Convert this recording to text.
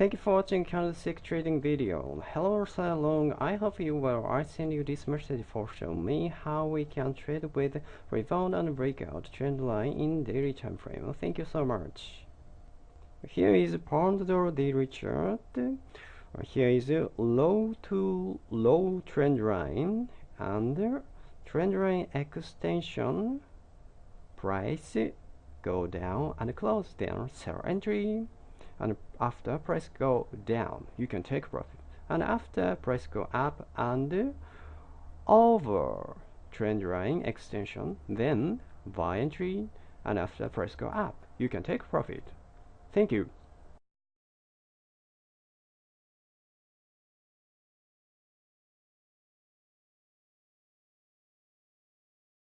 Thank you for watching candlestick trading video. Hello Salong, I hope you well. I send you this message for show me how we can trade with rebound and breakout trend line in daily time frame. Thank you so much. Here is pound dollar daily chart. Here is a low to low trend line and trend line extension price go down and close down sell entry and after price go down. You can take profit. And after price go up and over. Trend line extension then buy entry. And after price go up. You can take profit. Thank you